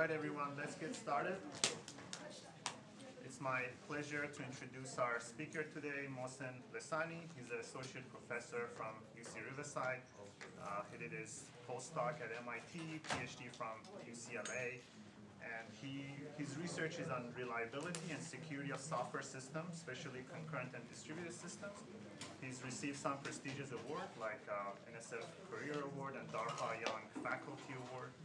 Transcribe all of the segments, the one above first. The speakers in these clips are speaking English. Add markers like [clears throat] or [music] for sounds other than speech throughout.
right, everyone, let's get started. It's my pleasure to introduce our speaker today, Mohsen Lesani. He's an associate professor from UC Riverside. Uh, he did his postdoc at MIT, PhD from UCLA, and he, his research is on reliability and security of software systems, especially concurrent and distributed systems. He's received some prestigious awards like uh, NSF Career Award and DARPA Young Faculty Award.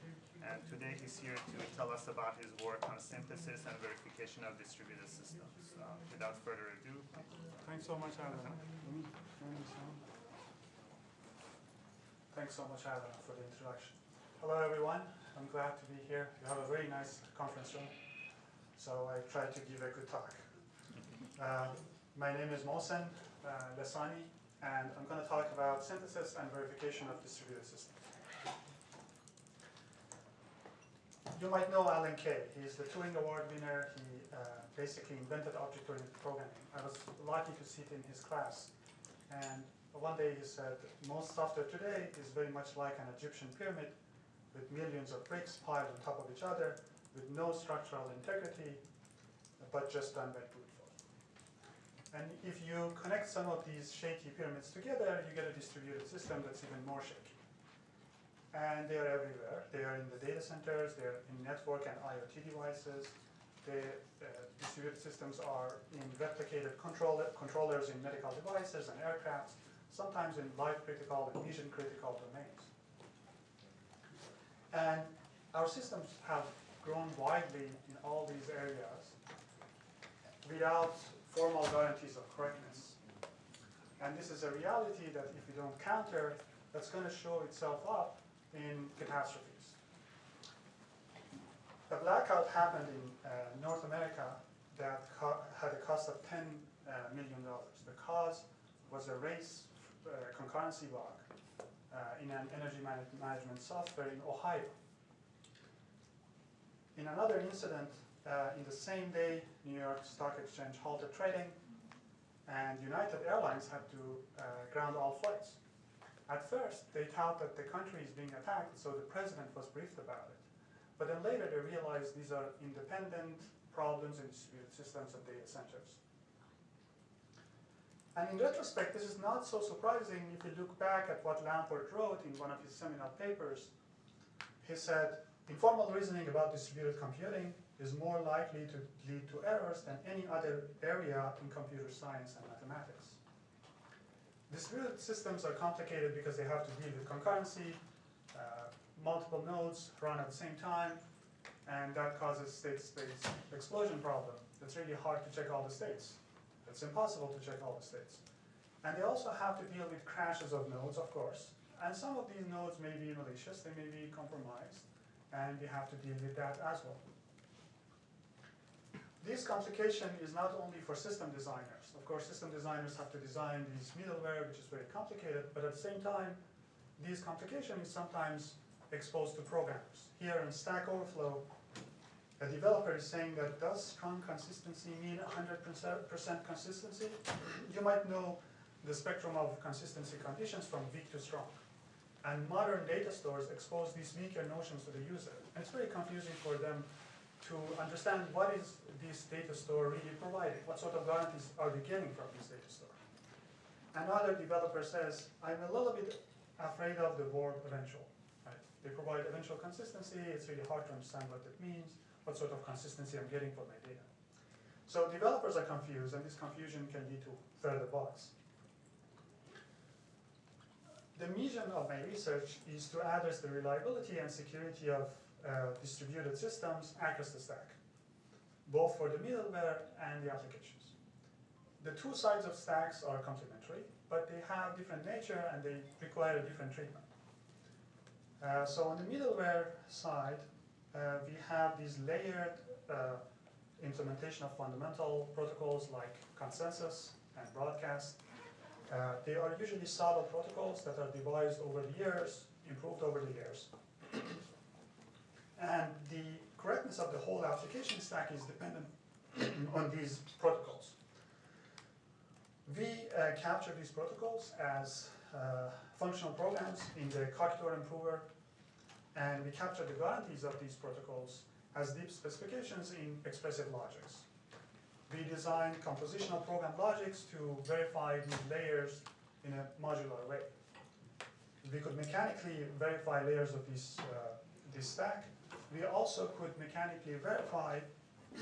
And today he's here to tell us about his work on synthesis and verification of distributed systems. Uh, without further ado, Thanks so much, Alan. Thanks so much, Alan, for the introduction. Hello, everyone. I'm glad to be here. You have a very nice conference room, so I tried to give a good talk. [laughs] Uh, my name is Mohsen uh, Lesani, and I'm going to talk about synthesis and verification of distributed systems. You might know Alan Kay. He's the Turing Award winner. He uh, basically invented object-oriented programming. I was lucky to sit in his class. And one day he said, most software today is very much like an Egyptian pyramid with millions of bricks piled on top of each other with no structural integrity, but just done by brute force. And if you connect some of these shaky pyramids together, you get a distributed system that's even more shaky. And they are everywhere. They are in the data centers, they're in network and IoT devices. The uh, distributed systems are in replicated control controllers in medical devices and aircrafts, sometimes in life-critical and mission-critical domains. And our systems have grown widely in all these areas without formal guarantees of correctness. And this is a reality that if we don't counter, that's going to show itself up in catastrophes. A blackout happened in uh, North America that had a cost of $10 uh, million. The cause was a race uh, concurrency bug uh, in an energy man management software in Ohio. In another incident, uh, in the same day, New York Stock Exchange halted trading, and United Airlines had to uh, ground all flights. At first, they thought that the country is being attacked, so the president was briefed about it. But then later they realized these are independent problems in distributed systems and data centers. And in retrospect, this is not so surprising if you look back at what Lamport wrote in one of his seminal papers. He said, informal reasoning about distributed computing is more likely to lead to errors than any other area in computer science and mathematics. Distributed systems are complicated because they have to deal with concurrency, uh, multiple nodes run at the same time, and that causes state space explosion problem. It's really hard to check all the states. It's impossible to check all the states. And they also have to deal with crashes of nodes, of course. And some of these nodes may be malicious, they may be compromised, and we have to deal with that as well. This complication is not only for system designers. Of course, system designers have to design these middleware, which is very complicated, but at the same time, this complication is sometimes exposed to programmers. Here in Stack Overflow, a developer is saying that does strong consistency mean 100% consistency? You might know the spectrum of consistency conditions from weak to strong. And modern data stores expose these weaker notions to the user. And it's very confusing for them to understand what is this data store really providing, what sort of guarantees are we getting from this data store. Another developer says, I'm a little bit afraid of the word eventual. Right? They provide eventual consistency, it's really hard to understand what that means, what sort of consistency I'm getting for my data. So developers are confused, and this confusion can lead to further bugs. The mission of my research is to address the reliability and security of uh, distributed systems across the stack, both for the middleware and the applications. The two sides of stacks are complementary, but they have different nature and they require a different treatment. Uh, so on the middleware side, uh, we have these layered uh, implementation of fundamental protocols like consensus and broadcast. Uh, they are usually solid protocols that are devised over the years, improved over the years. And the correctness of the whole application stack is dependent [clears throat] on these protocols. We uh, capture these protocols as uh, functional programs in the Coq theorem prover, and we capture the guarantees of these protocols as deep specifications in expressive logics. We design compositional program logics to verify these layers in a modular way. We could mechanically verify layers of this, uh, this stack. We also could mechanically verify [clears throat]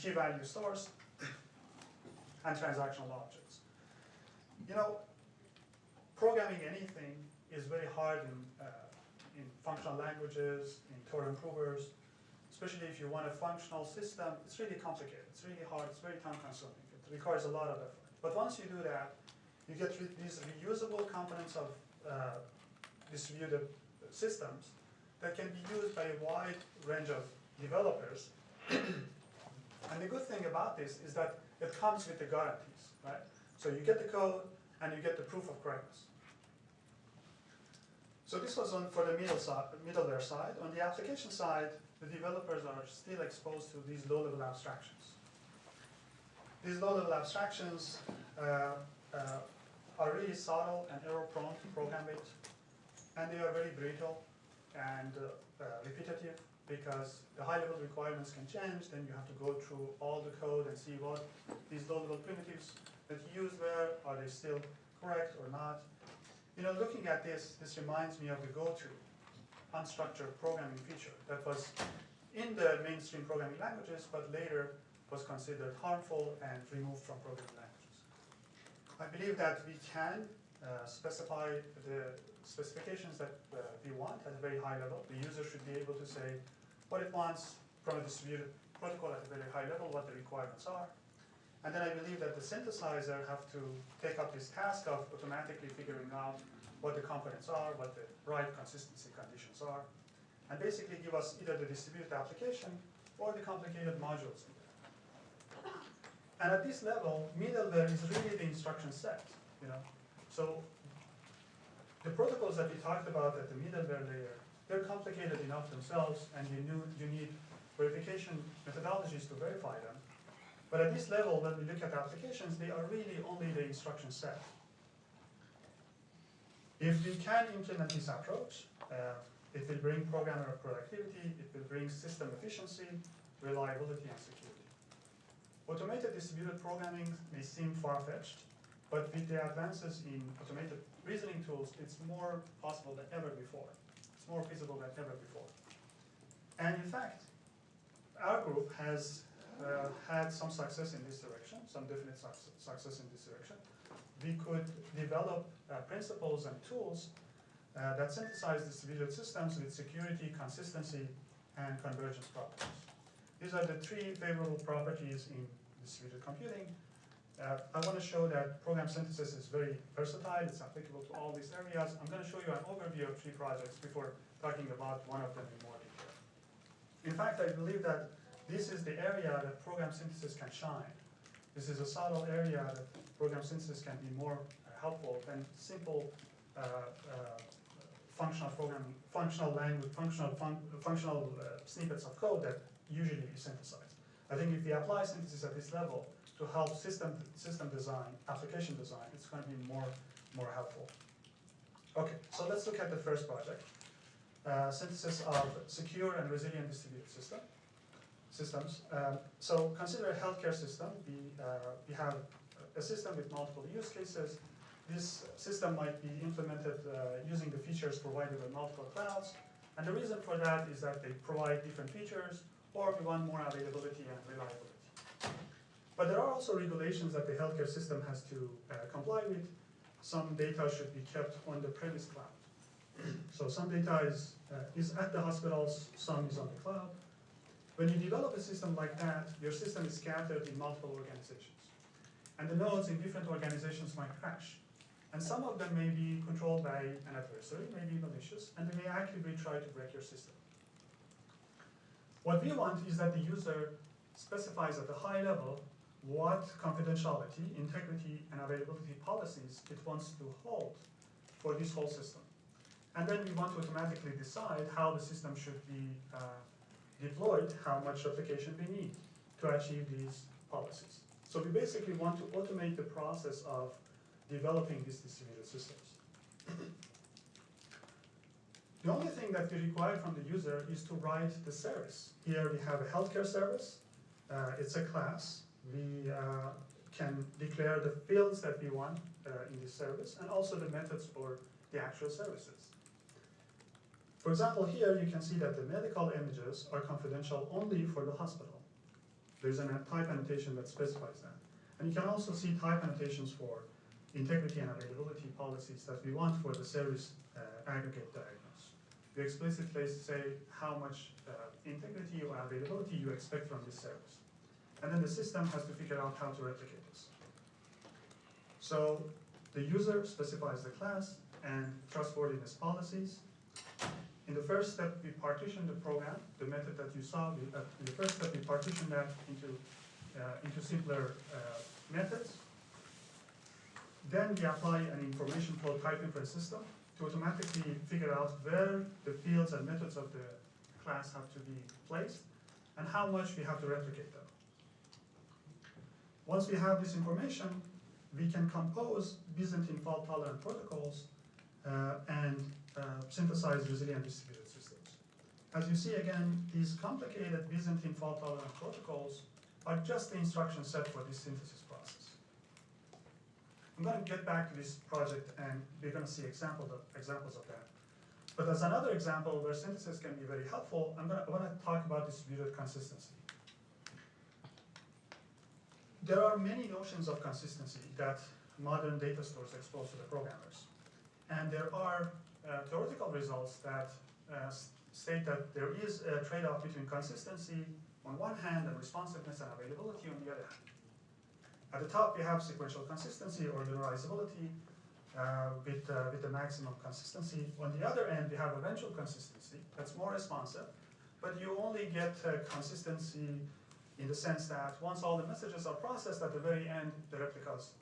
key value stores and transactional objects. You know, programming anything is very hard in, uh, in functional languages, in theorem provers, especially if you want a functional system, it's really complicated, it's really hard, it's very time consuming, it requires a lot of effort. But once you do that, you get these reusable components of uh, distributed systems that can be used by a wide range of developers. [clears throat] and the good thing about this is that it comes with the guarantees, right? So you get the code and you get the proof of correctness. So this was on for the middle side, middleware side. On the application side, the developers are still exposed to these low-level abstractions. These low-level abstractions uh, uh, are really subtle and error-prone to program with, and they are very brittle and uh, uh, repetitive because the high-level requirements can change. Then you have to go through all the code and see what these low-level primitives that you used were are they still correct or not. You know, looking at this, this reminds me of the go-to unstructured programming feature that was in the mainstream programming languages, but later was considered harmful and removed from programming languages. I believe that we can uh, specify the specifications that uh, we want at a very high level. The user should be able to say what it wants from a distributed protocol at a very high level, what the requirements are. And then I believe that the synthesizer have to take up this task of automatically figuring out what the components are, what the right consistency conditions are, and basically give us either the distributed application or the complicated modules. And at this level, middleware is really the instruction set, you know. So the protocols that we talked about at the middleware layer, they're complicated enough themselves, and you, knew, you need verification methodologies to verify them. But at this level, when we look at applications, they are really only the instruction set. If we can implement this approach, uh, it will bring programmer productivity, it will bring system efficiency, reliability, and security. Automated distributed programming may seem far-fetched, but with the advances in automated reasoning tools, it's more possible than ever before. It's more feasible than ever before. And in fact, our group has uh, had some success in this direction, some definite suc- success in this direction. We could develop uh, principles and tools uh, that synthesize distributed systems with security, consistency, and convergence properties. These are the three favorable properties in distributed computing. Uh, I want to show that program synthesis is very versatile, it's applicable to all these areas. I'm going to show you an overview of three projects before talking about one of them in more detail. In fact, I believe that this is the area that program synthesis can shine. This is a subtle area that program synthesis can be more uh, helpful than simple uh, uh, functional programming, functional language, functional fun functional uh, snippets of code that usually is synthesized. I think if we apply synthesis at this level to help system system design, application design, it's going to be more more helpful. Okay, so let's look at the first project. Uh, synthesis of secure and resilient distributed system systems. Um, so consider a healthcare system. We, uh, we have a system with multiple use cases. This system might be implemented uh, using the features provided by multiple clouds. And the reason for that is that they provide different features or we want more availability and reliability. But there are also regulations that the healthcare system has to uh, comply with. Some data should be kept on the premise cloud. [clears throat] so some data is, uh, is at the hospitals, some is on the cloud. When you develop a system like that, your system is scattered in multiple organizations. And the nodes in different organizations might crash. And some of them may be controlled by an adversary, may be malicious, and they may actively try to break your system. What we want is that the user specifies at a high level what confidentiality, integrity, and availability policies it wants to hold for this whole system. And then we want to automatically decide how the system should be uh, deployed, how much replication we need to achieve these policies. So we basically want to automate the process of developing these distributed systems. The only thing that we require from the user is to write the service. Here we have a healthcare service. Uh, it's a class. We uh, can declare the fields that we want uh, in this service and also the methods for the actual services. For example, here you can see that the medical images are confidential only for the hospital. There's a type annotation that specifies that. And you can also see type annotations for integrity and availability policies that we want for the service uh, aggregate diagnose. We explicitly say how much uh, integrity or availability you expect from this service. And then the system has to figure out how to replicate this. So the user specifies the class and trustworthiness policies. In the first step, we partition the program, the method that you saw. We, uh, in the first step, we partition that into, uh, into simpler uh, methods. Then we apply an information flow type inference system to automatically figure out where the fields and methods of the class have to be placed and how much we have to replicate them. Once we have this information, we can compose Byzantine fault-tolerant protocols uh, and uh, synthesize resilient distributed systems. As you see again, these complicated Byzantine fault-tolerant protocols are just the instruction set for this synthesis process. I'm going to get back to this project and we're going to see examples of, examples of that. But as another example where synthesis can be very helpful, I'm going to, I want to talk about distributed consistency. There are many notions of consistency that modern data stores expose to the programmers. And there are uh, theoretical results that uh, state that there is a trade-off between consistency on one hand and responsiveness and availability on the other hand. At the top, we have sequential consistency or linearizability uh, with, uh, with the maximum consistency. On the other end, we have eventual consistency that's more responsive, but you only get uh, consistency in the sense that once all the messages are processed at the very end, the replicas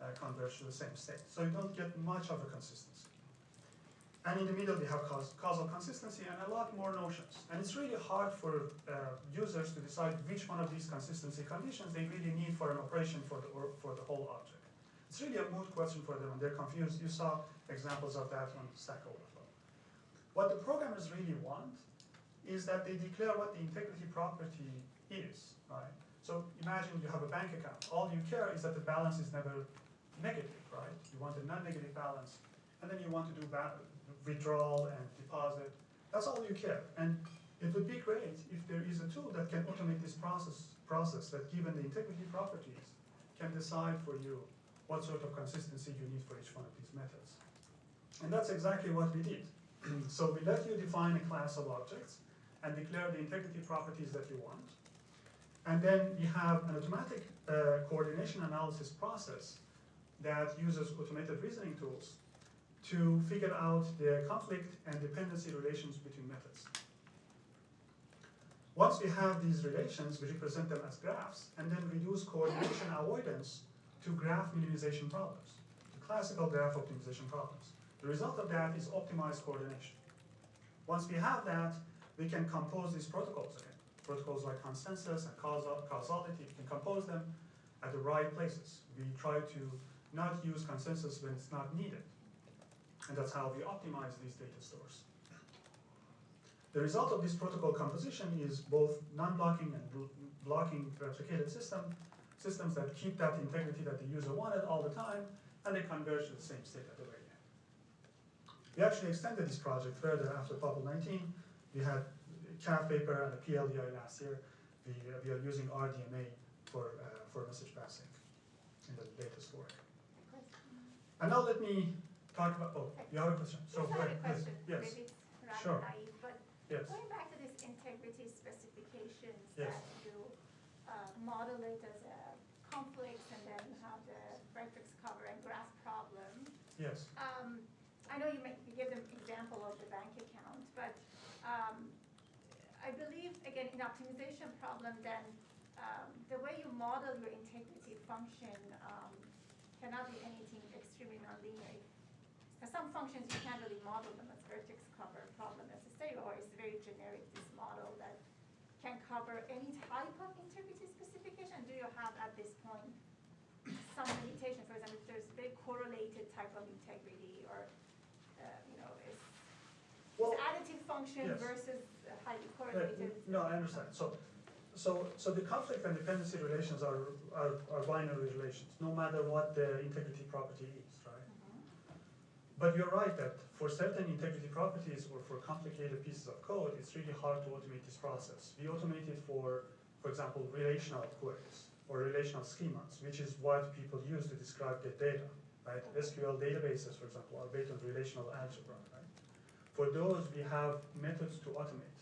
uh, converge to the same state. So you don't get much of a consistency. And in the middle, we have causal consistency and a lot more notions. And it's really hard for uh, users to decide which one of these consistency conditions they really need for an operation for the, for the whole object. It's really a moot question for them, and they're confused. You saw examples of that on Stack Overflow. What the programmers really want is that they declare what the integrity property is, right? So imagine you have a bank account. All you care is that the balance is never negative, right? You want a non-negative balance, and then you want to do withdrawal and deposit. That's all you care. And it would be great if there is a tool that can automate this process, process that given the integrity properties, can decide for you what sort of consistency you need for each one of these methods. And that's exactly what we did. [clears throat] so we let you define a class of objects and declare the integrity properties that you want. And then we have an automatic uh, coordination analysis process that uses automated reasoning tools to figure out the conflict and dependency relations between methods. Once we have these relations, we represent them as graphs and then reduce coordination avoidance to graph minimization problems, to classical graph optimization problems. The result of that is optimized coordination. Once we have that, we can compose these protocols again. Protocols like consensus and causality, can compose them at the right places. We try to not use consensus when it's not needed. And that's how we optimize these data stores. The result of this protocol composition is both non-blocking and blocking replicated system, systems that keep that integrity that the user wanted all the time, and they converge to the same state at the very end. We actually extended this project further after POPL 19. We had CAV paper and the PLDI last year. We, uh, we are using RDMA for, uh, for message passing in the latest work. And now let me talk about, oh, you have a question? So So, I have a question, Yes, maybe it's Sure. rather naive, but yes, going back to this integrity specifications Yes. that you uh, model it as a conflict and then have the vertex cover and graph problem. yes. Um, I know you make, you give them example of the bank account, but um, I believe, again, in optimization problem, then um, the way you model your integrity function um, cannot be anything extremely nonlinear. Now, some functions you can't really model them as vertex cover problem necessarily, or it's very generic, this model that can cover any type of integrity specification. Do you have at this point some limitation, for example, if there's a very correlated type of integrity or, uh, you know, it's, Well, is function Yes. versus highly correlated. No, I understand. So, so, so the conflict and dependency relations are, are, are binary relations, no matter what the integrity property is, right? Mhm. But you're right that for certain integrity properties or for complicated pieces of code, it's really hard to automate this process. We automate it for, for example, relational queries or relational schemas, which is what people use to describe their data, right? SQL databases, for example, are based on relational algebra, right? For those, we have methods to automate.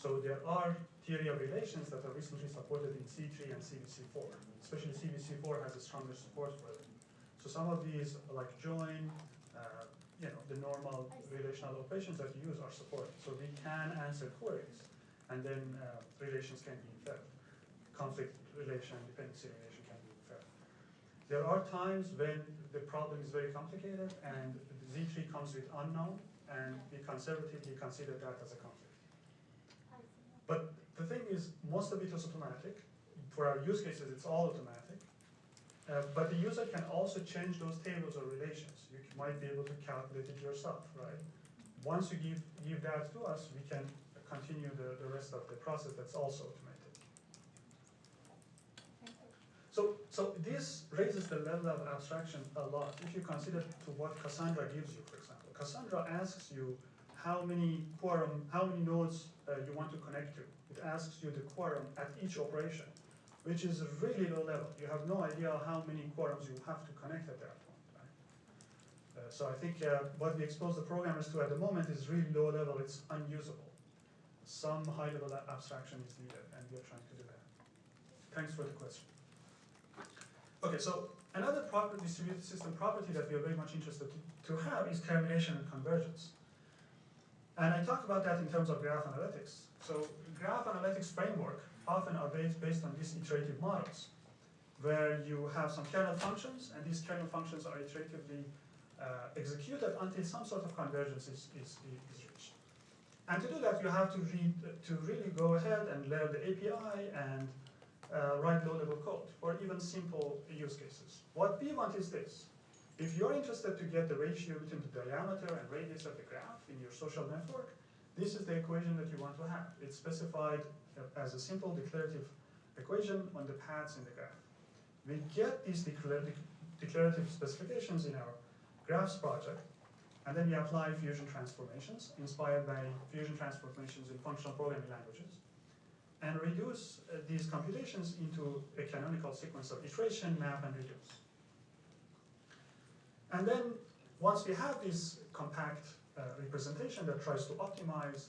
So there are theory of relations that are recently supported in Z3 and CVC4, especially CVC4 has a stronger support for them. So some of these, like join, uh, you know, the normal relational operations that you use are supported. So we can answer queries, and then uh, relations can be inferred. Conflict relation, dependency relation can be inferred. There are times when the problem is very complicated and Z3 comes with unknown, and we conservatively consider that as a conflict. But the thing is, most of it is automatic. For our use cases, it's all automatic. Uh, but the user can also change those tables or relations. You might be able to calculate it yourself, right? Once you give, give that to us, we can continue the, the rest of the process that's also automated. So, so this raises the level of abstraction a lot. If you consider to what Cassandra gives you, for example, Cassandra asks you how many quorum, how many nodes you want to connect to. It asks you the quorum at each operation, which is really low level. You have no idea how many quorums you have to connect at that point. Right? Uh, so I think uh, what we expose the programmers to at the moment is really low level. It's unusable. Some high level abstraction is needed, and we are trying to do that. Thanks for the question. Okay, so another distributed system property that we are very much interested to, to have is termination and convergence. And I talk about that in terms of graph analytics. So graph analytics framework often are based, based on these iterative models, where you have some kernel functions, and these kernel functions are iteratively uh, executed until some sort of convergence is, is, is reached. And to do that, you have to read, to really go ahead and learn the API and uh, write low-level code or even simple use cases. What we want is this. If you're interested to get the ratio between the diameter and radius of the graph in your social network, this is the equation that you want to have. It's specified as a simple declarative equation on the paths in the graph. We get these declarative specifications in our graphs project, and then we apply fusion transformations inspired by fusion transformations in functional programming languages and reduce uh, these computations into a canonical sequence of iteration, map, and reduce. And then, once we have this compact uh, representation that tries to optimize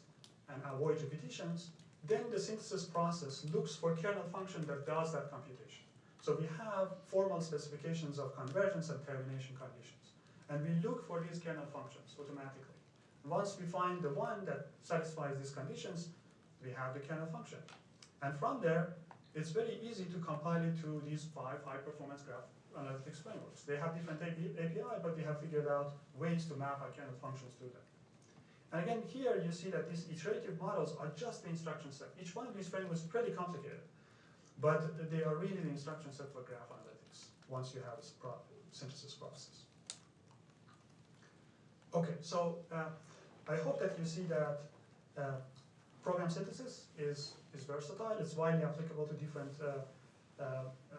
and avoid repetitions, then the synthesis process looks for kernel function that does that computation. So we have formal specifications of convergence and termination conditions. And we look for these kernel functions automatically. Once we find the one that satisfies these conditions, we have the kernel function. And from there, it's very easy to compile it to these five high-performance graph analytics frameworks. They have different API, but we have figured out ways to map our kernel functions to them. And again, here you see that these iterative models are just the instruction set. Each one of these frameworks is pretty complicated, but they are really the instruction set for graph analytics once you have a synthesis process. Okay, so uh, I hope that you see that uh, program synthesis is, is versatile, it's widely applicable to different uh, uh, uh,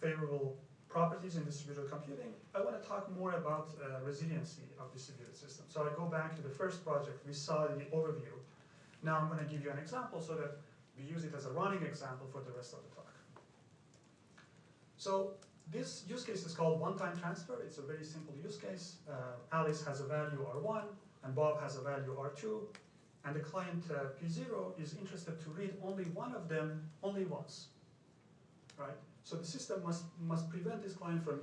favorable properties in distributed computing. I want to talk more about uh, resiliency of distributed systems. So I go back to the first project we saw in the overview. Now I'm going to give you an example so that we use it as a running example for the rest of the talk. So this use case is called one-time transfer. It's a very simple use case. Uh, Alice has a value R1 and Bob has a value R2 and the client uh, P0 is interested to read only one of them only once, right? So the system must, must prevent this client from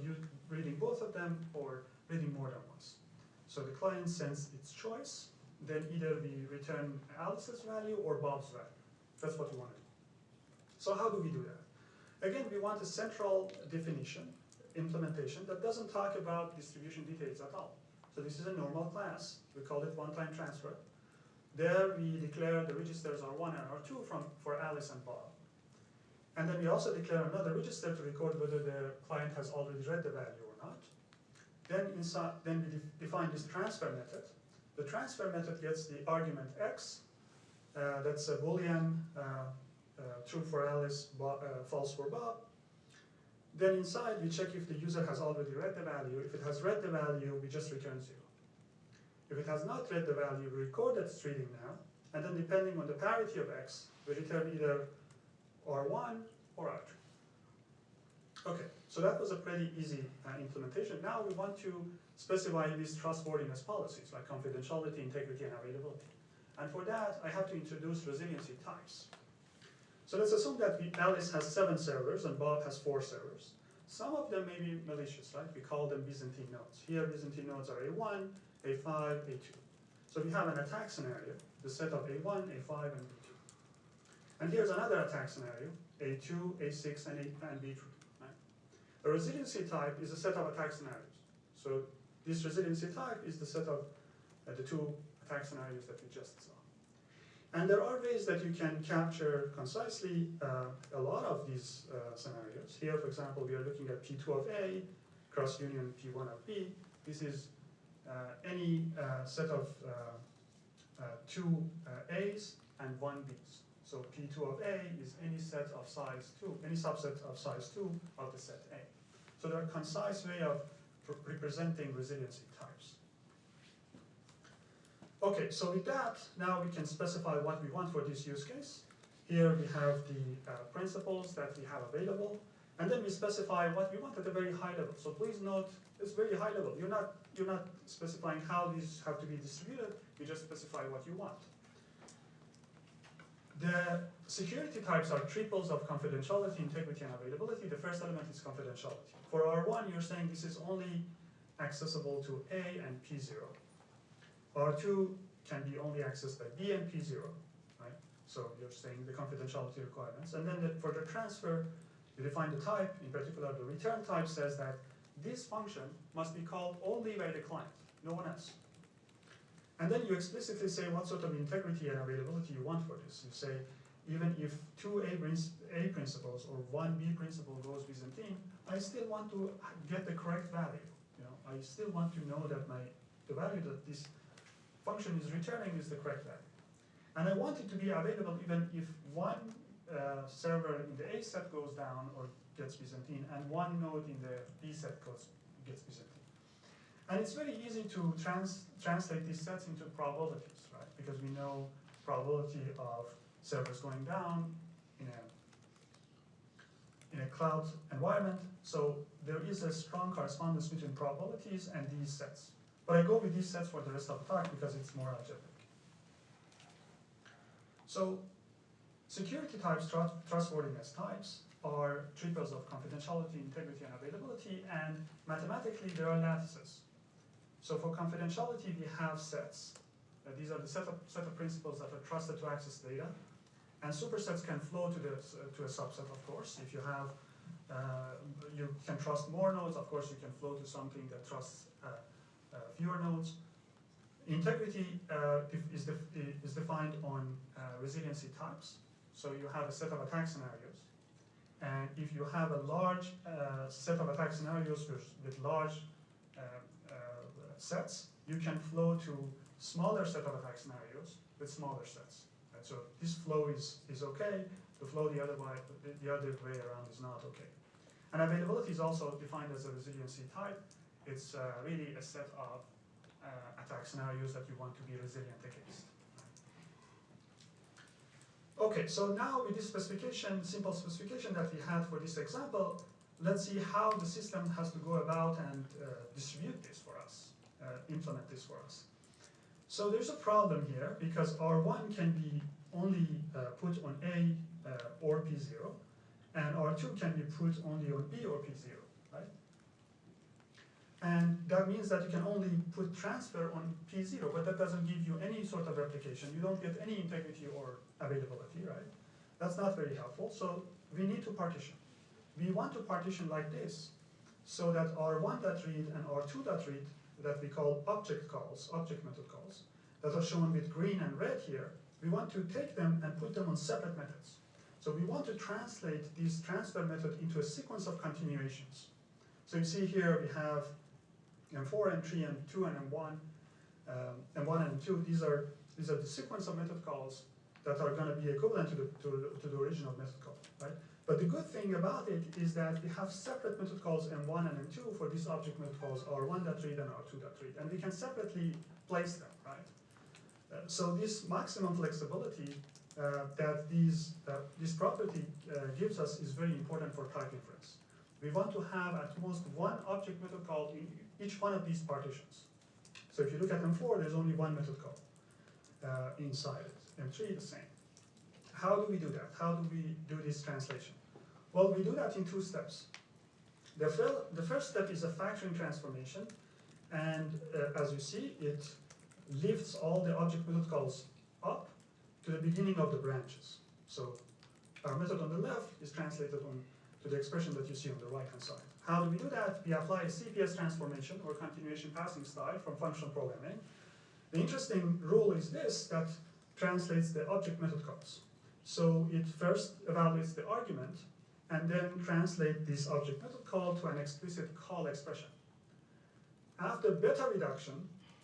reading both of them or reading more than once. So the client sends its choice, then either we return Alice's value or Bob's value. That's what we want to do. So how do we do that? Again, we want a central definition, implementation, that doesn't talk about distribution details at all. So this is a normal class. We call it one-time transfer. There we declare the registers R1 and R2 from, for Alice and Bob. And then we also declare another register to record whether the client has already read the value or not. Then inside, then we de define this transfer method. The transfer method gets the argument x uh, that's a boolean, uh, uh, true for Alice, uh, false for Bob. Then inside, we check if the user has already read the value. If it has read the value, we just return zero. If it has not read the value, we record that reading now, and then depending on the parity of x, we return either R1 or R2. Okay, so that was a pretty easy uh, implementation. Now we want to specify these trustworthiness policies like confidentiality, integrity, and availability. And for that, I have to introduce resiliency types. So let's assume that Alice has seven servers and Bob has four servers. Some of them may be malicious, right? We call them Byzantine nodes. Here, Byzantine nodes are A1, A5, A2. So we have an attack scenario, the set of A1, A5, and B2. And here's another attack scenario, A2, A6, and, A, and B3. Right? A resiliency type is a set of attack scenarios. So this resiliency type is the set of uh, the two attack scenarios that we just saw. And there are ways that you can capture concisely uh, a lot of these uh, scenarios. Here, for example, we are looking at P2 of A, cross union P1 of B. This is uh, any uh, set of uh, two A's and one B's. So P2 of A is any set of size 2, any subset of size 2 of the set A. So there are concise way of representing resiliency types. Okay, so with that, now we can specify what we want for this use case. Here we have the uh, principles that we have available, and then we specify what we want at a very high level. So please note, it's very high level. You're not, you're not specifying how these have to be distributed, you just specify what you want. The security types are triples of confidentiality, integrity, and availability. The first element is confidentiality. For R1, you're saying this is only accessible to A and P0. R2 can be only accessed by B and P0, right? So you're saying the confidentiality requirements. And then the, for the transfer, you define the type, in particular the return type says that this function must be called only by the client, no one else. And then you explicitly say what sort of integrity and availability you want for this. You say, even if two A, A principles or one B principle goes Byzantine, I still want to get the correct value. You know, I still want to know that my the value that this function is returning is the correct value. And I want it to be available even if one uh, server in the A set goes down or gets Byzantine, and one node in the B set goes gets Byzantine. And it's very easy to trans translate these sets into probabilities, right? Because we know probability of servers going down in a in a cloud environment. So there is a strong correspondence between probabilities and these sets. But I go with these sets for the rest of the talk because it's more algebraic. So security types, trust, trustworthiness types, are triples of confidentiality, integrity, and availability, and mathematically there are lattices. So for confidentiality, we have sets. Uh, these are the set of, set of principles that are trusted to access data. And supersets can flow to, the, uh, to a subset, of course. If you have, uh, you can trust more nodes, of course you can flow to something that trusts uh, uh, fewer nodes. Integrity uh, is, def- is defined on resiliency types. So you have a set of attack scenarios. And if you have a large set of attack scenarios with, large uh, sets, you can flow to smaller set of attack scenarios with smaller sets. And So this flow is, is okay, the flow the other way, the, the other way around is not okay. And availability is also defined as a resiliency type. It's uh, really a set of uh, attack scenarios that you want to be resilient against. Okay, so now with this specification, simple specification that we had for this example, let's see how the system has to go about and uh, distribute this for us, implement this for us. So there's a problem here because R1 can be only uh, put on A uh, or P0, and R2 can be put only on B or P0, right? And that means that you can only put transfer on P0, but that doesn't give you any sort of replication. You don't get any integrity or availability, right? That's not very helpful, so we need to partition. We want to partition like this, so that R1.read and R2.read that we call object calls, object method calls, that are shown with green and red here, we want to take them and put them on separate methods. So we want to translate this transfer method into a sequence of continuations. So you see here we have M4, M3, M2, and M1, um, M1 and M2. These are these are the sequence of method calls that are going to be equivalent to the, to, to the original method call, right? But the good thing about it is that we have separate method calls M1 and M2 for these object method calls R1.read and R2.read, and we can separately place them, right? Uh, so this maximum flexibility uh, that these, uh, this property uh, gives us is very important for type inference. We want to have at most one object method call in each one of these partitions. So if you look at M4, there's only one method call uh, inside it. M3, the same. How do we do that? How do we do this translation? Well, we do that in two steps. The, fir the first step is a factoring transformation, and uh, as you see, it lifts all the object method calls up to the beginning of the branches. So our method on the left is translated on to the expression that you see on the right hand side. How do we do that? We apply a CPS transformation or continuation passing style from functional programming. The interesting rule is this, that translates the object method calls. So it first evaluates the argument and then translate this object method call to an explicit call expression. After beta reduction,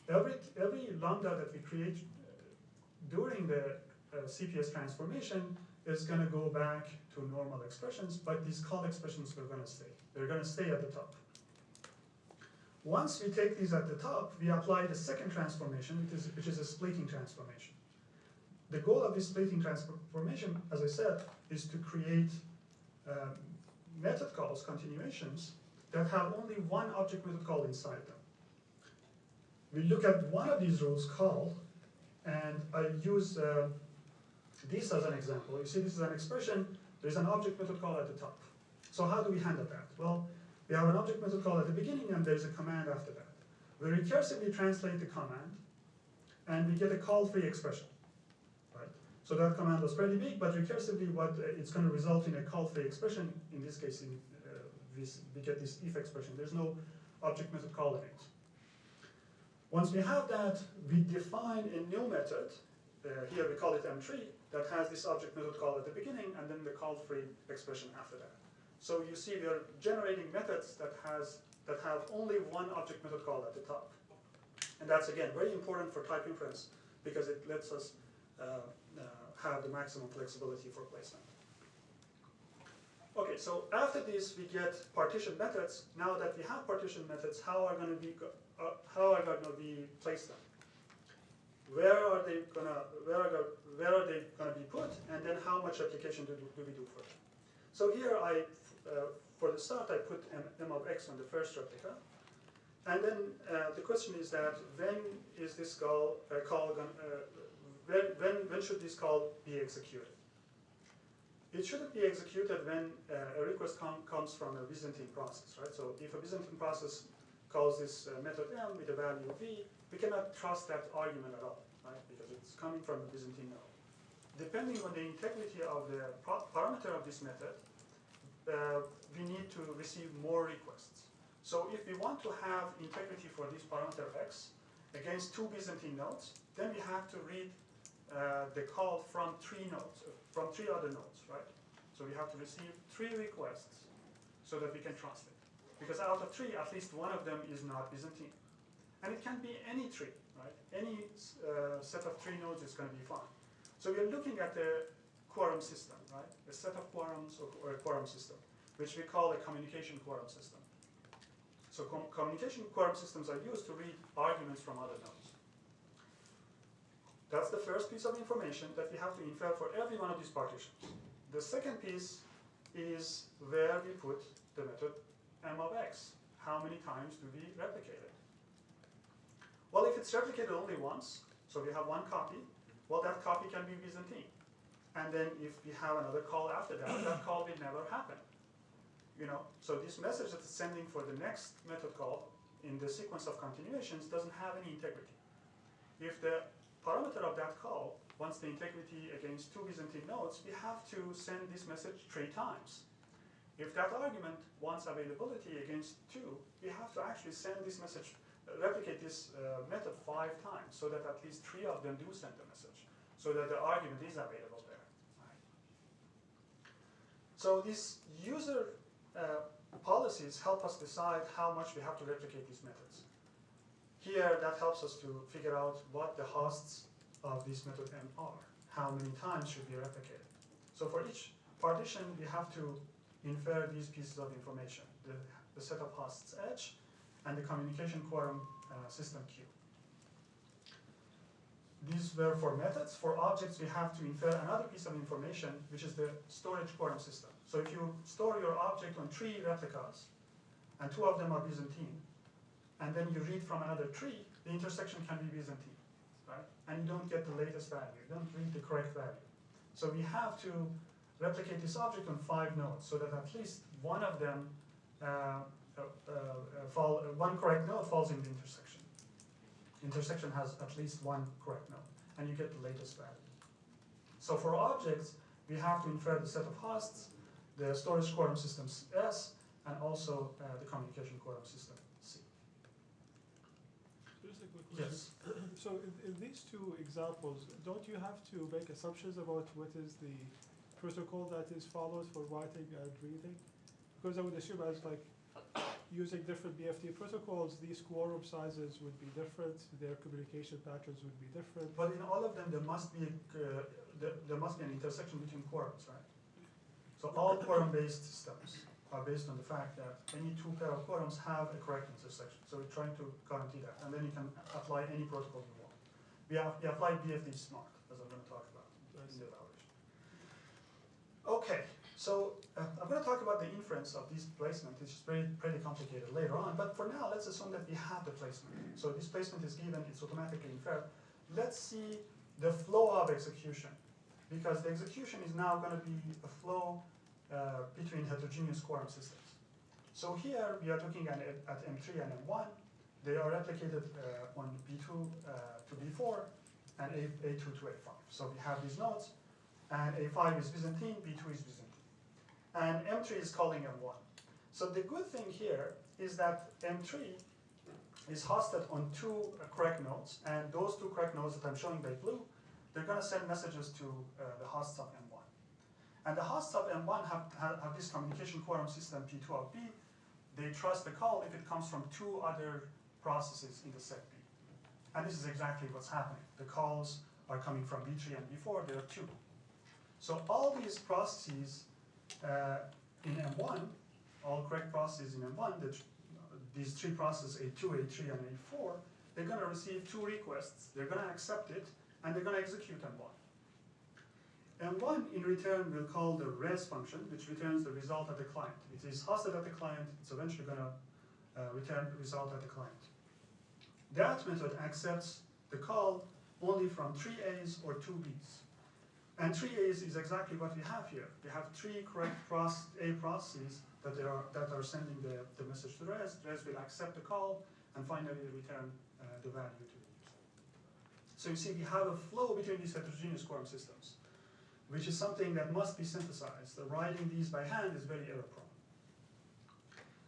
every, every lambda that we create uh, during the uh, CPS transformation is going to go back to normal expressions, but these call expressions are going to stay. They're going to stay at the top. Once we take these at the top, we apply the second transformation, which is, which is a splitting transformation. The goal of this splitting transformation, as I said, is to create um, method calls, continuations, that have only one object method call inside them. We look at one of these rules, call, and I use uh, this as an example. You see this is an expression, there's an object method call at the top. So how do we handle that? Well, we have an object method call at the beginning and there's a command after that. We recursively translate the command and we get a call-free expression. So that command was pretty big, but recursively what uh, it's going to result in a call-free expression. In this case, in, uh, we, we get this if expression. There's no object method call in it. Once we have that, we define a new method. Uh, here we call it M3 that has this object method call at the beginning and then the call-free expression after that. So you see we are generating methods that has that have only one object method call at the top. And that's again very important for type inference because it lets us uh, have the maximum flexibility for placement. Okay, so after this we get partition methods. Now that we have partition methods, how are going to be uh, how are going to be placed them? Where are they gonna where are where are they gonna be put, and then how much application do, do we do for them? So here I uh, for the start I put m, m, of x on the first replica, and then uh, the question is that when is this call uh, call gonna, when when when should this call be executed? It shouldn't be executed when uh, a request com comes from a Byzantine process, right? So if a Byzantine process calls this uh, method m with a value v, we cannot trust that argument at all, right? Because it's coming from a Byzantine node. Depending on the integrity of the parameter of this method, uh, we need to receive more requests. So if we want to have integrity for this parameter x against two Byzantine nodes, then we have to read uh, the call from three nodes, from three other nodes, right? So we have to receive three requests so that we can it. Because out of three, at least one of them is not Byzantine. And it can be any tree, right? Any uh, set of three nodes is going to be fine. So we are looking at the quorum system, right? A set of quorums or, or a quorum system, which we call a communication quorum system. So com communication quorum systems are used to read arguments from other nodes. That's the first piece of information that we have to infer for every one of these partitions. The second piece is where we put the method m of x. How many times do we replicate it? Well, if it's replicated only once, so we have one copy, well, that copy can be Byzantine. And then if we have another call after that, that call will never happen. You know, so this message that it's sending for the next method call in the sequence of continuations doesn't have any integrity. If the parameter of that call once the integrity against two Byzantine nodes, we have to send this message three times. If that argument wants availability against two, we have to actually send this message, uh, replicate this uh, method five times so that at least three of them do send the message, so that the argument is available there. Right. So these user uh, policies help us decide how much we have to replicate these methods. Here, that helps us to figure out what the hosts of this method m are. how many times should be replicated. So for each partition, we have to infer these pieces of information, the, the set of hosts H and the communication quorum uh, system Q. These were for methods. For objects, we have to infer another piece of information, which is the storage quorum system. So if you store your object on three replicas, and two of them are Byzantine, and then you read from another tree, the intersection can be Byzantine, right? And you don't get the latest value, you don't read the correct value. So we have to replicate this object on five nodes, so that at least one of them, uh, uh, uh, fall, one correct node falls in the intersection. Intersection has at least one correct node, and you get the latest value. So for objects, we have to infer the set of hosts, the storage quorum systems S, and also uh, the communication quorum system C. Just a quick question. Yes. [clears throat] So in, in these two examples, don't you have to make assumptions about what is the protocol that is followed for writing and reading? Because I would assume as like using different BFT protocols, these quorum sizes would be different, their communication patterns would be different. But in all of them, there must be, uh, there, there must be an intersection between quorums, right? So all quorum-based systems are based on the fact that any two pair of quorums have a correct intersection. So we're trying to guarantee that, and then you can apply any protocol you want. We have, we apply BFT-SMaRt, as I'm gonna talk about in the evaluation. Okay, so uh, I'm going to talk about the inference of this placement, which is pretty, pretty complicated later on, but for now, let's assume that we have the placement. So this placement is given, it's automatically inferred. Let's see the flow of execution, because the execution is now going to be a flow uh, between heterogeneous quorum systems. So here, we are looking at, at M3 and M1. They are replicated uh, on B2 uh, to B4 and A, A2 to A5. So we have these nodes, and A5 is Byzantine, B2 is Byzantine. And M3 is calling M1. So the good thing here is that M3 is hosted on two correct nodes, and those two correct nodes that I'm showing by blue, they're gonna send messages to uh, the hosts of M1. And the hosts of M1 have, have, have this communication quorum system P2 of B. They trust the call if it comes from two other processes in the set B. And this is exactly what's happening. The calls are coming from B3 and B4, there are two. So all these processes uh, in M1, all correct processes in M1, the, these three processes, A2, A3, and A4, they're gonna receive two requests, they're gonna accept it, and they're gonna execute M1. M1 in return will call the res function, which returns the result at the client. It is hosted at the client, it's eventually gonna uh, return the result at the client. That method accepts the call only from three A's or two B's. And three A's is exactly what we have here. We have three correct process, A processes that are, that are sending the, the message to res. Res will accept the call and finally return uh, the value to the user. So you see we have a flow between these heterogeneous quorum systems, which is something that must be synthesized. The writing these by hand is very error prone.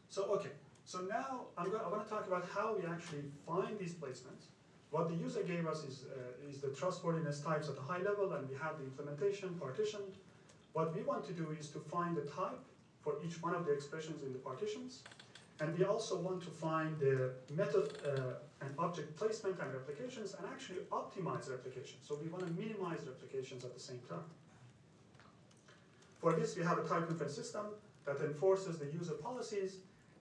So okay, so now I'm going, I want to talk about how we actually find these placements. What the user gave us is, uh, is the trustworthiness types at a high level, and we have the implementation partitioned. What we want to do is to find the type for each one of the expressions in the partitions, and we also want to find the method uh, and object placement and replications, and actually optimize replications. So we want to minimize replications at the same time. For this, we have a type inference system that enforces the user policies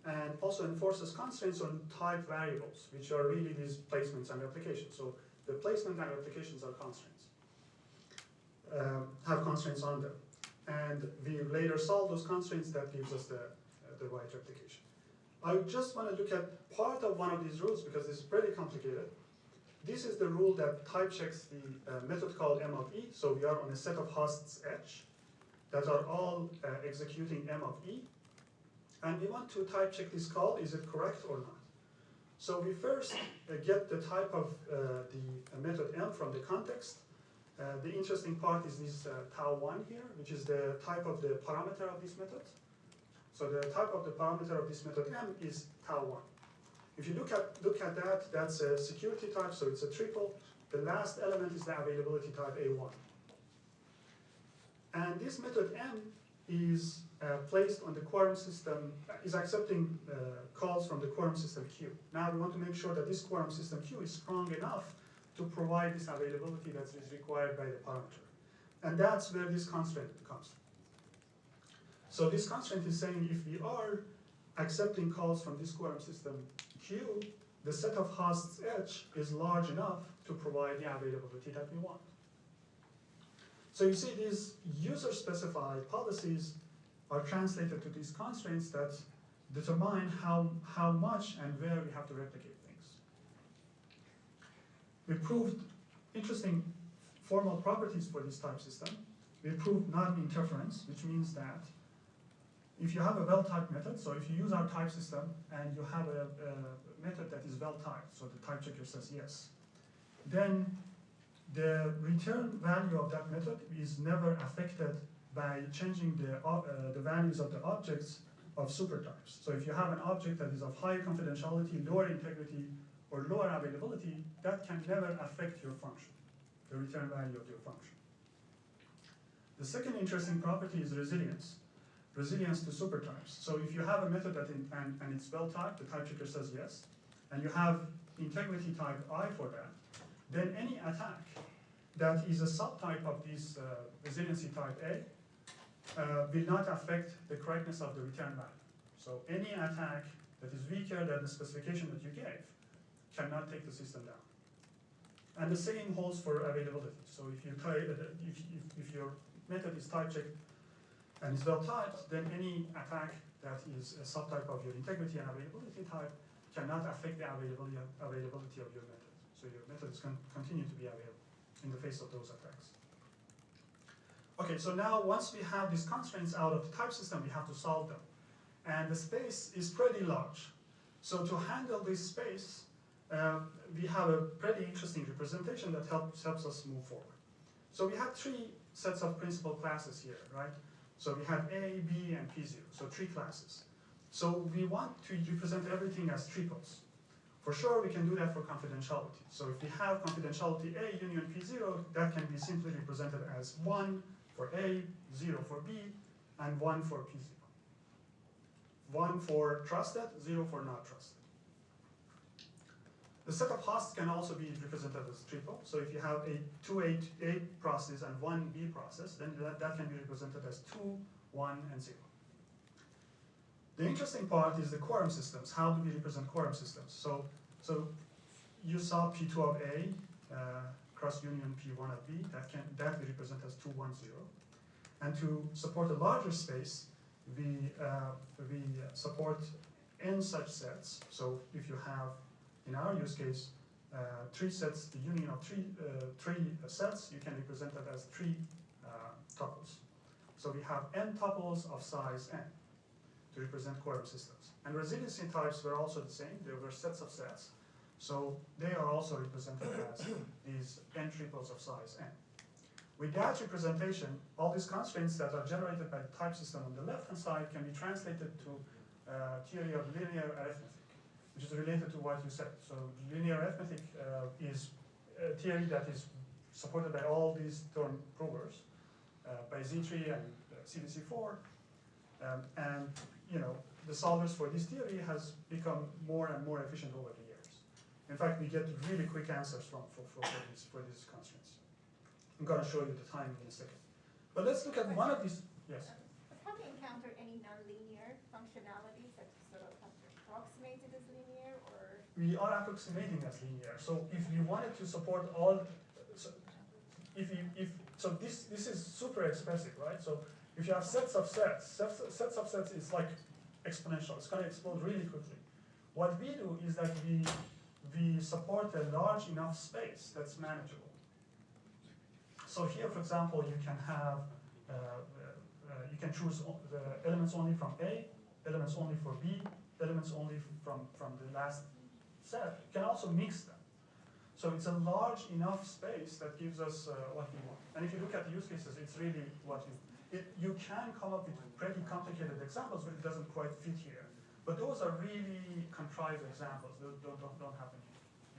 and also enforces constraints on type variables, which are really these placements and replications. So the placement and replications are constraints, um, have constraints on them. And we later solve those constraints that gives us the, uh, the right replication. I just want to look at part of one of these rules because this is pretty complicated. This is the rule that type checks the uh, method called M of E. So we are on a set of hosts H that are all uh, executing M of E. And we want to type check this call, is it correct or not? So we first uh, get the type of uh, the uh, method m from the context. Uh, the interesting part is this uh, tau1 here, which is the type of the parameter of this method. So the type of the parameter of this method m is tau1. If you look at, look at that, that's a security type, so it's a triple. The last element is the availability type a1. And this method m is uh, placed on the quorum system, uh, is accepting uh, calls from the quorum system Q. Now we want to make sure that this quorum system Q is strong enough to provide this availability that is required by the parameter. And that's where this constraint comes from. So this constraint is saying if we are accepting calls from this quorum system Q, the set of hosts H is large enough to provide the availability that we want. So you see these user-specified policies are translated to these constraints that determine how, how much and where we have to replicate things. We proved interesting formal properties for this type system. We proved non-interference, which means that if you have a well-typed method, so if you use our type system and you have a, a method that is well-typed, so the type checker says yes, then the return value of that method is never affected by changing the, uh, the values of the objects of supertypes. So if you have an object that is of high confidentiality, lower integrity, or lower availability, that can never affect your function, the return value of your function. The second interesting property is resilience. Resilience to supertypes. So if you have a method that in, and, and it's well typed, the type checker says yes, and you have integrity type I for that, then any attack that is a subtype of this uh, resiliency type A uh, will not affect the correctness of the return value. So any attack that is weaker than the specification that you gave cannot take the system down. And the same holds for availability. So if you try, if, if, if your method is type checked and is well typed, then any attack that is a subtype of your integrity and availability type cannot affect the availability, availability of your method. So your methods can continue to be available in the face of those attacks. Okay, so now once we have these constraints out of the type system, we have to solve them. And the space is pretty large. So to handle this space, uh, we have a pretty interesting representation that helps, helps us move forward. So we have three sets of principal classes here, right? So we have A, B, and P0, so three classes. So we want to represent everything as triples. For sure, we can do that for confidentiality. So if we have confidentiality A union P0, that can be simply represented as 1 for A, 0 for B, and 1 for P0. 1 for trusted, 0 for not trusted. The set of hosts can also be represented as triple. So if you have a two A, A process and one B process, then that, that can be represented as 2, 1, and 0. The interesting part is the quorum systems. How do we represent quorum systems? So, so you saw P2 of A uh, cross union P1 of B. That can that we represent as 2, 1, 0. And to support a larger space, we uh, we support n such sets. So if you have, in our use case, uh, three sets, the union of three uh, three sets, you can represent that as three uh, tuples. So we have n tuples of size n to represent quorum systems. And resiliency types were also the same, they were sets of sets. So they are also represented [coughs] as these n triples of size n. With that representation, all these constraints that are generated by the type system on the left-hand side can be translated to uh, theory of linear arithmetic, which is related to what you said. So linear arithmetic uh, is a theory that is supported by all these theorem provers, uh, by Z3 and CVC4, um, and you know, the solvers for this theory has become more and more efficient over the years. In fact, we get really quick answers from for, for, for, these, for these constraints. I'm going to show you the time in a second. But let's look at one of these. Yes. Have you encountered any nonlinear functionalities that sort of have approximated as linear or? We are approximating as linear. So if you wanted to support all, so if you if so this this is super expensive, right? So if you have sets of sets, sets, sets of sets is like exponential. It's going to explode really quickly. What we do is that we we support a large enough space that's manageable. So here, for example, you can have uh, uh, you can choose the elements only from A, elements only for B, elements only from from the last set. You can also mix them. So it's a large enough space that gives us uh, what we want. And if you look at the use cases, it's really what you it, you can come up with pretty complicated examples, but it doesn't quite fit here. But those are really contrived examples. Those don't, don't, don't happen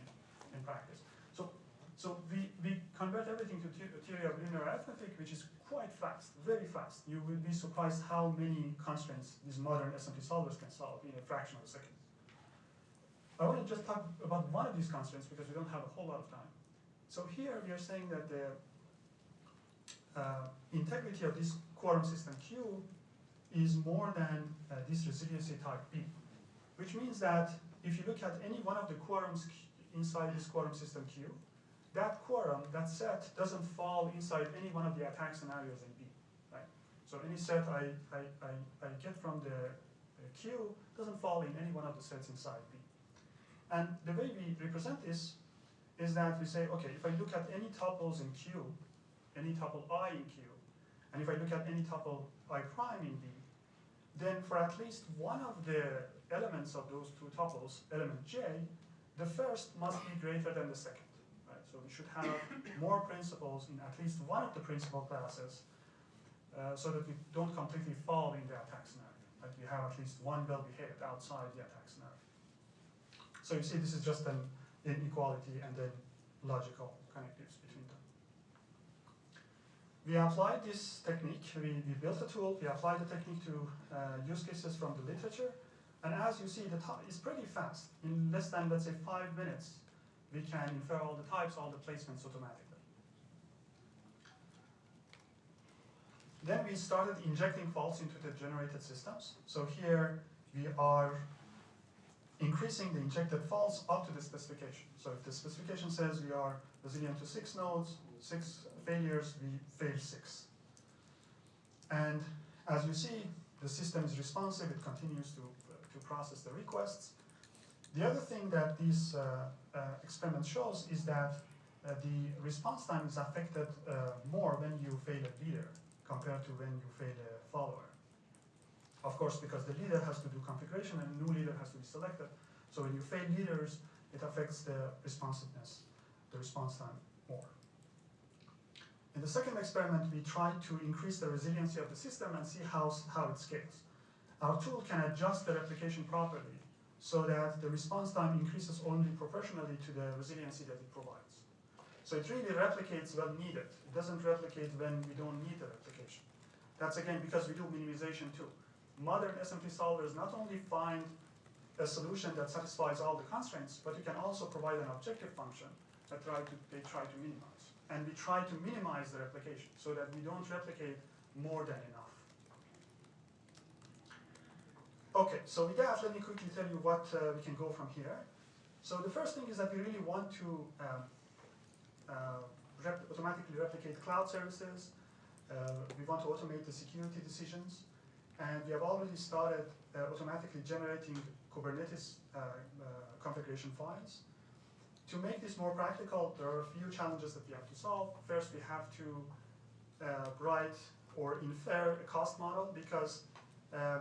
in, in practice. So, so we, we convert everything to the theory of linear arithmetic, which is quite fast, very fast. You will be surprised how many constraints these modern SMT solvers can solve in a fraction of a second. I want to just talk about one of these constraints because we don't have a whole lot of time. So here we are saying that the uh, integrity of this quorum system Q is more than uh, this resiliency type B, which means that if you look at any one of the quorums inside this quorum system Q, that quorum, that set, doesn't fall inside any one of the attack scenarios in B, right? So any set I, I, I, I get from the Q doesn't fall in any one of the sets inside B. And the way we represent this is that we say, okay, if I look at any tuples in Q, any tuple i in Q, and if I look at any tuple i prime in B, then for at least one of the elements of those two tuples, element j, the first must be greater than the second. Right? So we should have [coughs] more principals in at least one of the principal classes uh, so that we don't completely fall in the attack scenario. Like we have at least one well behaved outside the attack scenario. So you see this is just an inequality and then logical connectives between them. We applied this technique, we, we built a tool, we applied the technique to uh, use cases from the literature, and as you see, the time is pretty fast. In less than, let's say, five minutes, we can infer all the types, all the placements automatically. Then we started injecting faults into the generated systems. So here we are increasing the injected faults up to the specification. So if the specification says we are resilient to six nodes, six failures, we fail six. And as you see, the system is responsive, it continues to, to process the requests. The other thing that this uh, uh, experiment shows is that uh, the response time is affected uh, more when you fail a leader compared to when you fail a follower. Of course, because the leader has to do configuration and a new leader has to be selected. So when you fail leaders, it affects the responsiveness, the response time more. In the second experiment, we tried to increase the resiliency of the system and see how, how it scales. Our tool can adjust the replication properly so that the response time increases only proportionally to the resiliency that it provides. So it really replicates when needed. It doesn't replicate when we don't need the replication. That's again because we do minimization too. Modern SMT solvers not only find a solution that satisfies all the constraints, but you can also provide an objective function that try to, they try to minimize. And we try to minimize the replication so that we don't replicate more than enough. Okay, so with that, let me quickly tell you what uh, we can go from here. So the first thing is that we really want to um, uh, rep automatically replicate cloud services. Uh, we want to automate the security decisions. And we have already started uh, automatically generating Kubernetes uh, uh, configuration files. To make this more practical, there are a few challenges that we have to solve. First, we have to uh, write or infer a cost model because uh,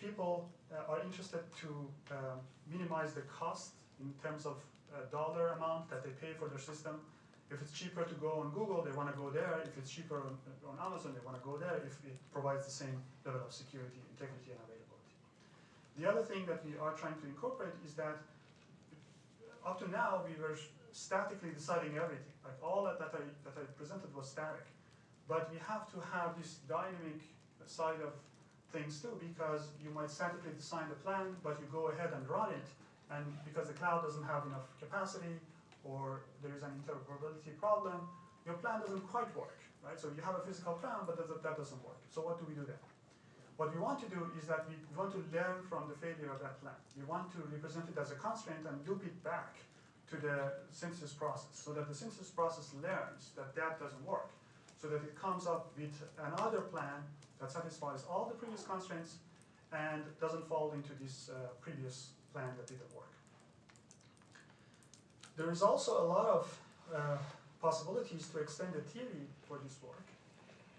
people uh, are interested to um, minimize the cost in terms of uh, dollar amount that they pay for their system. If it's cheaper to go on Google, they want to go there. If it's cheaper on, on Amazon, they want to go there if it provides the same level of security, integrity, and availability. The other thing that we are trying to incorporate is that up to now we were statically deciding everything. Like all that, that I that I presented was static, but we have to have this dynamic side of things too because you might statically design the plan, but you go ahead and run it, and because the cloud doesn't have enough capacity or there is an interoperability problem, your plan doesn't quite work, right? So you have a physical plan, but that, that doesn't work. So what do we do then? What we want to do is that we want to learn from the failure of that plan. We want to represent it as a constraint and loop it back to the synthesis process so that the synthesis process learns that that doesn't work so that it comes up with another plan that satisfies all the previous constraints and doesn't fall into this uh, previous plan that didn't work. There is also a lot of uh, possibilities to extend the theory for this work.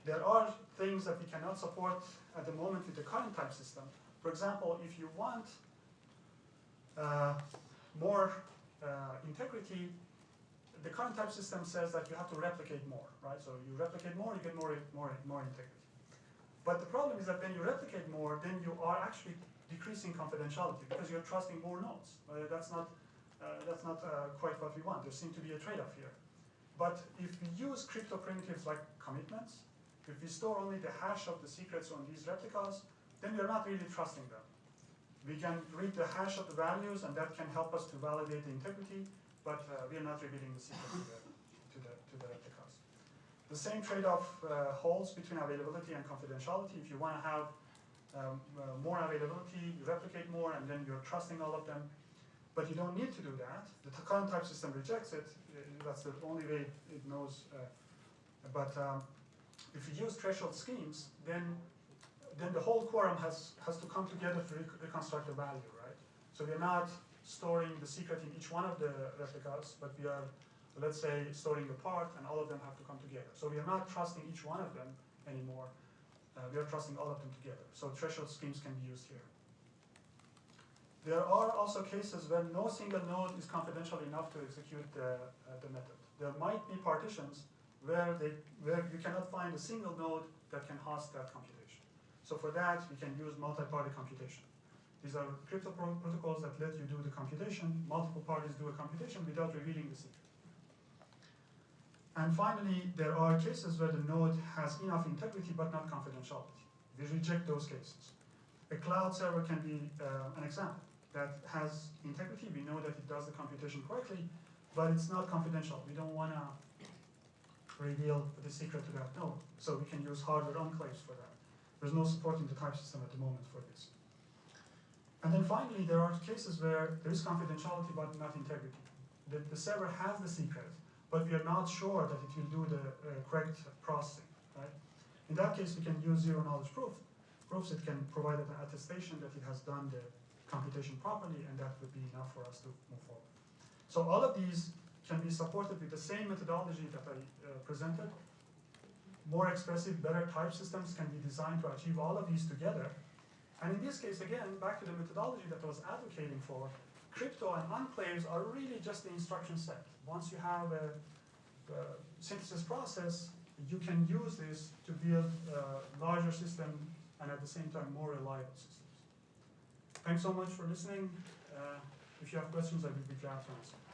There are things that we cannot support at the moment with the current type system. For example, if you want uh, more uh, integrity, the current type system says that you have to replicate more, right? So you replicate more, you get more, more, more integrity. But the problem is that when you replicate more, then you are actually decreasing confidentiality because you're trusting more nodes. Uh, that's not, uh, that's not uh, quite what we want. There seems to be a trade-off here. But if we use crypto primitives like commitments, if we store only the hash of the secrets on these replicas, then we're not really trusting them. We can read the hash of the values and that can help us to validate the integrity, but uh, we are not revealing the secret to the, to the, to the replicas. The same trade-off uh, holds between availability and confidentiality. If you want to have um, uh, more availability, you replicate more, and then you're trusting all of them. But you don't need to do that. The current type system rejects it. Uh, That's the only way it knows. Uh, but um, if you use threshold schemes, then then the whole quorum has has to come together to rec- reconstruct the value, right? So we're not storing the secret in each one of the replicas, but we are, let's say, storing a part, and all of them have to come together. So we are not trusting each one of them anymore. Uh, we are trusting all of them together. So threshold schemes can be used here. There are also cases when no single node is confidential enough to execute the, uh, the method. There might be partitions where, they, where you cannot find a single node that can host that computation. So for that, you can use multi-party computation. These are crypto pro- protocols that let you do the computation, multiple parties do a computation without revealing the secret. And finally, there are cases where the node has enough integrity but not confidentiality. We reject those cases. A cloud server can be uh, an example that has integrity. We know that it does the computation correctly, but it's not confidential. We don't want to reveal the secret to that node. So we can use hardware enclaves for that. There's no support in the type system at the moment for this. And then finally, there are cases where there is confidentiality but not integrity. The, the server has the secret, but we are not sure that it will do the uh, correct processing, right? In that case, we can use zero knowledge proof. Proofs it can provide an attestation that it has done the computation properly, and that would be enough for us to move forward. So all of these can be supported with the same methodology that I uh, presented. More expressive, better type systems can be designed to achieve all of these together. And in this case, again, back to the methodology that I was advocating for, crypto and enclaves are really just the instruction set. Once you have a, a synthesis process, you can use this to build a larger system and at the same time more reliable systems. Thanks so much for listening. Uh, if you have questions, I will be glad to answer.